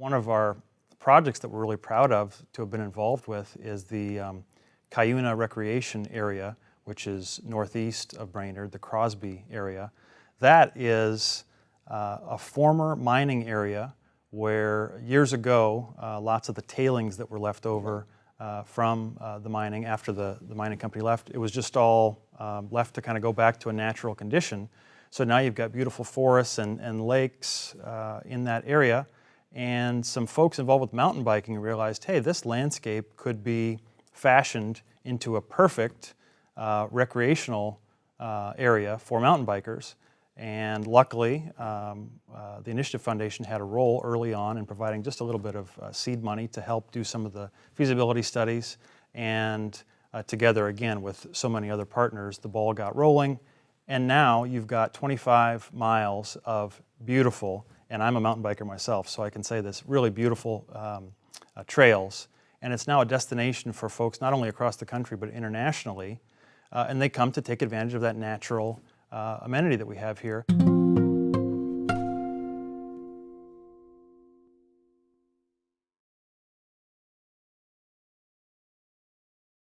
One of our projects that we're really proud of to have been involved with is the um, Cuyuna Recreation Area, which is northeast of Brainerd, the Crosby area. That is uh, a former mining area where years ago, uh, lots of the tailings that were left over uh, from uh, the mining after the, the mining company left, it was just all um, left to kind of go back to a natural condition. So now you've got beautiful forests and, and lakes uh, in that area. And some folks involved with mountain biking realized, hey, this landscape could be fashioned into a perfect uh, recreational uh, area for mountain bikers. And luckily, um, uh, the Initiative Foundation had a role early on in providing just a little bit of uh, seed money to help do some of the feasibility studies. And uh, together, again, with so many other partners, the ball got rolling. And now you've got 25 miles of beautiful, and I'm a mountain biker myself, so I can say this, really beautiful um, uh, trails. And it's now a destination for folks not only across the country, but internationally. Uh, and they come to take advantage of that natural uh, amenity that we have here.